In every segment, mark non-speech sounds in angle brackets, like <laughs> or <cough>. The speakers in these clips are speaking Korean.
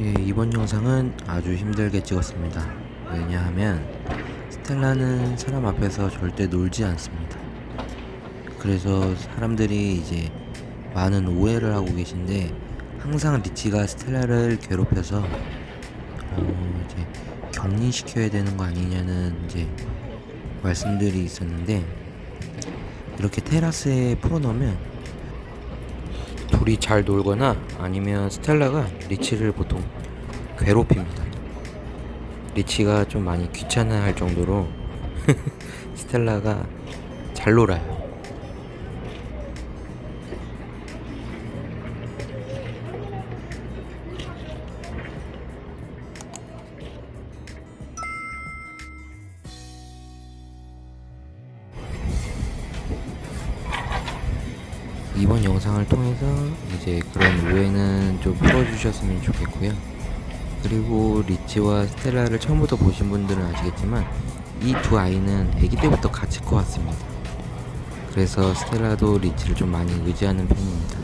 예, 이번 영상은 아주 힘들게 찍었습니다. 왜냐하면 스텔라는 사람 앞에서 절대 놀지 않습니다. 그래서 사람들이 이제 많은 오해를 하고 계신데 항상 리치가 스텔라를 괴롭혀서 어 이제 격리시켜야 되는 거 아니냐는 이제 말씀들이 있었는데 이렇게 테라스에 풀어놓으면 둘이 잘 놀거나 아니면 스텔라가 리치를 보통 괴롭힙니다. 리치가 좀 많이 귀찮아할 정도로 <laughs> 스텔라가 잘 놀아요. 이번 영상을 통해서 이제 그런 오해는 좀 풀어주셨으면 좋겠고요. 그리고 리치와 스텔라를 처음부터 보신 분들은 아시겠지만 이 두 아이는 아기 때부터 같이 커왔습니다. 그래서 스텔라도 리치를 좀 많이 의지하는 편입니다.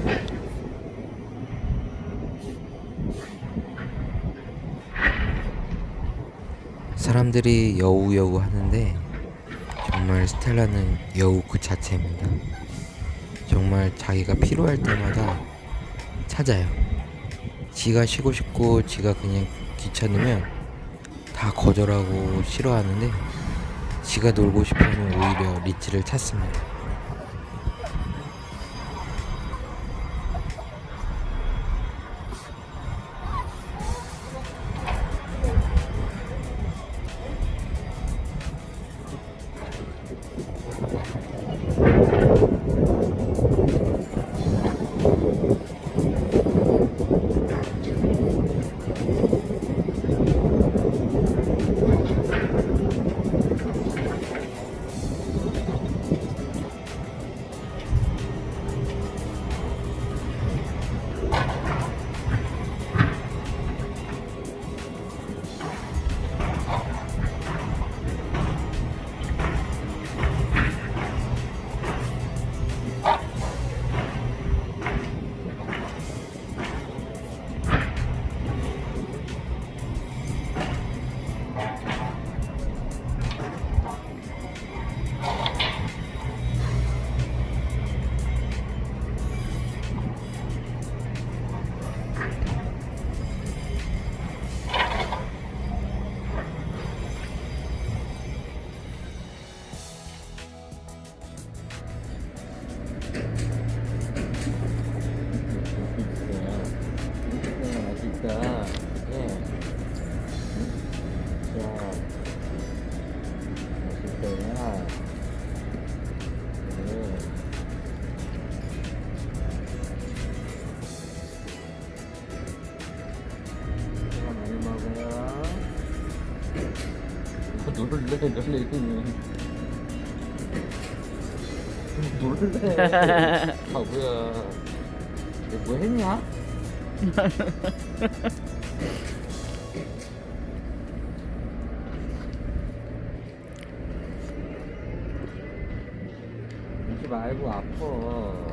사람들이 여우 여우 하는데 정말 스텔라는 여우 그 자체입니다. 정말 자기가 필요할 때마다 찾아요. 지가 쉬고 싶고 지가 그냥 귀찮으면 다 거절하고 싫어하는데 지가 놀고 싶으면 오히려 리치를 찾습니다. フフフフ。 놀래, 놀래. 놀래. 바보야. 뭐 했냐? 울지 말고 아파.